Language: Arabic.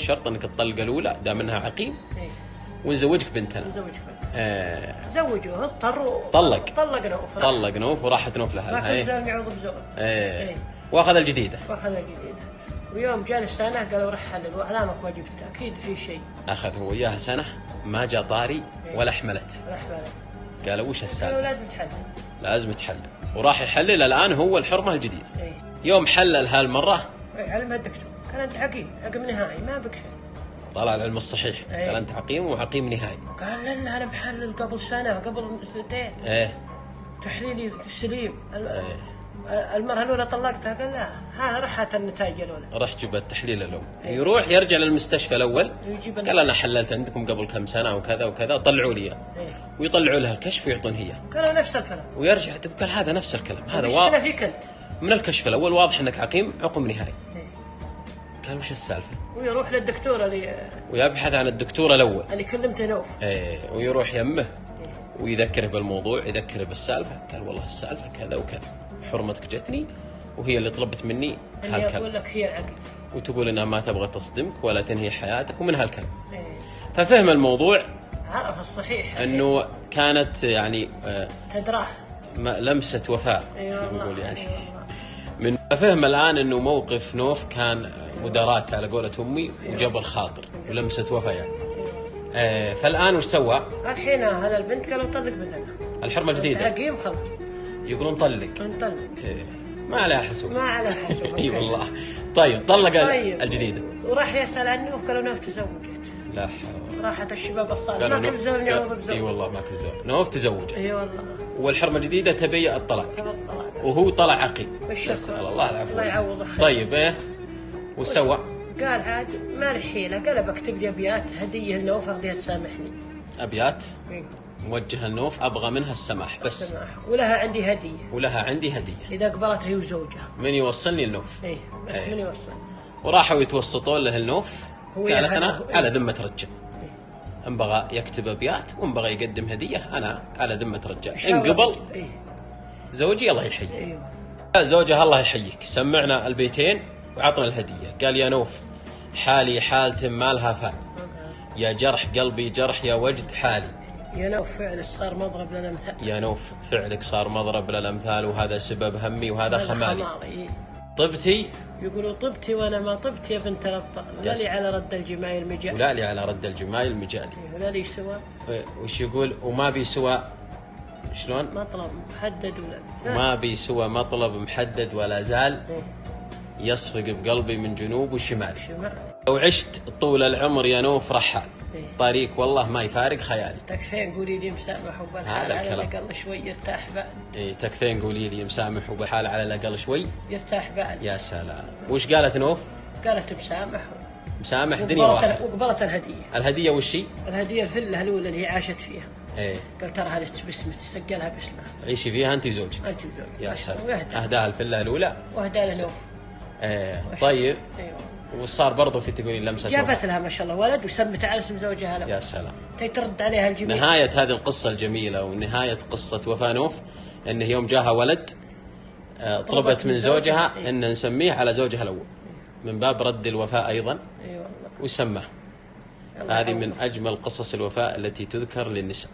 الشرط انك الطلقه الأولى دام انها عقيم. إيه. ونزوجك بنتنا نزوج بنت آه. زوجوه اضطروا طلق. طلق نوف طلق نوف وراحت نوف ما لها كان إيه. زال يعوض بزوج إيه. إيه. وأخذ الجديدة. وأخذ الجديدة. ويوم جاني السنة قالوا رح حلل واعلامك ما جبت أكيد في شيء. أخذ هو إياها سنة ما جاء طاري ولا حملت. رح بالك قالوا وش قالوا السالفة؟ لازم تحلل لازم تحلل. وراح يحلل الآن هو الحرمة الجديد يوم حلل هالمرة إيه، علمها الدكتور. قال أنت عقيم عقيم نهائي ما بك شيء. طلع العلم الصحيح. إيه. قال أنت عقيم وعقيم نهائي. قال لنا أنا محلل قبل سنة قبل سنتين. إيه. تحليلي سليم ال- إيه. المرة الأولى طلقتها قال لا ها رحت النتائج الأولى. راح جيب التحليل الأول. يروح يرجع للمستشفى الأول. يجيب قال أنا حللت عندكم قبل كم سنة وكذا وكذا طلعوا لي. إيه. ويطلعوا لها الكشف ويعطون هي. قالوا نفس الكلام. ويرجع تقول هذا نفس الكلام. هذا واضح. فيك أنت؟ من الكشف الأول واضح إنك عقيم عقم نهائي. إيه. قال وش السالفة؟ ويروح للدكتور اللي ويبحث عن الدكتور الأول. اللي كلمته نوف إيه ويروح يمه ويذكره بالموضوع يذكره بالسالفة. قال والله السالفة كذا وكذا حرمتك جتني وهي اللي طلبت مني هالكلام. لك هي العقل. وتقول إنها ما تبغى تصدمك ولا تنهي حياتك ومن هالكلام. إيه. ففهم الموضوع. عرف الصحيح. إنه كانت يعني آه، تدراه. لمسة وفاء نقول يعني. إي والله. من فهم الآن أنه موقف نوف كان مداراة على قولة أمي وجبر خاطر ولمسه وفاء يعني آه، فالآن وش سوى؟ الحين هذا البنت قالوا طلق بدنا الحرمة الجديده عقيم خلاص يقولون طلق. نطلق إيه، ما عليها حسوب ما على حسب. أي والله. طيب طلق طيب. الجديدة. وراح يسأل عن نوف قالوا نوف تزوجت. لا حول. راحت الشباب الصالح. ما كل زول يعوض إي بزوج والله ما كل زول. نوف تزوج إي والله. والحرمة الجديدة تبي الطلاق. وهو طلع عقيم. نسأل الله العفو الله يعوضه خير. طيب إيه؟ وش سوى؟ قال عاد ما لي حيله قال بكتب لي أبيات. هدية لنوف أخذيها تسامحني. أبيات؟ إيه. موجهة النوف أبغى منها السماح بس. سماح ولها عندي هدية. ولها عندي هدية. إذا قبلتها هي وزوجها. من يوصلني النوف؟ إيه بس إيه. من يوصل وراحوا يتوسطون له النوف؟ هو قالت أنا. على ذمة رجل. ان بغى يكتب ابيات وان بغى يقدم هدية. أنا على ذمة رجال. إن قبل إيه. زوجي الله يحييه أيوه. زوجها الله يحييك. سمعنا البيتين وعطنا الهدية. قال يا نوف حالي حالة ما لها فال يا جرح قلبي جرح يا وجد حالي. يا نوف فعل صار مضرب لنا مثال. يا نوف فعلك صار مضرب للامثال وهذا سبب همي وهذا خمالي إيه. طبتي يقولوا طبتي وأنا ما طبت يا بنت الأبطال. لا يس. لي على رد الجمايل مجال ولا لي على رد الجمايل المجالي ولا لي سوى. وش يقول؟ وما بي سوى. شلون؟ مطلب محدد ولا ما بي سوى مطلب محدد ولا زال. إيه. يصفق بقلبي من جنوب وشمال. شمع لو عشت طول العمر يا نوف رحال إيه. طريق والله ما يفارق خيالي. تكفين قولي لي مسامح وبالحال هذا على. الأقل شوي يرتاح بال إيه تكفين قولي لي مسامح وبحال على الأقل شوي. يرتاح بال يا سلام. وش قالت نوف؟ قالت مسامح. مسامح دنيا وقبلت واحد. وقبلت الهدية. الهدية وش هي؟ الهدية الفله الأولى اللي هي عاشت فيها. إيه. قال ترى هذه باسمك تسجلها باسمها. عيشي فيها انت وزوجك. انت وزوجك. يا سلام. واهدى أهداها الفله الأولى. واهدى له نوف إيه طيب. أيوه. وصار برضو في تقولين لمسة. جابت لها ما شاء الله. ولد وسمت على اسم زوجها له يا سلام. ترد عليها الجميع نهاية هذه القصة الجميلة ونهاية قصة وفاء نوف انه يوم جاها ولد آه، طلبت من زوجها. إيه. إن نسميه على زوجها الأول. من باب رد الوفاء أيضا. اي والله. وسماه. هذه. من أجمل قصص الوفاء التي تذكر للنساء.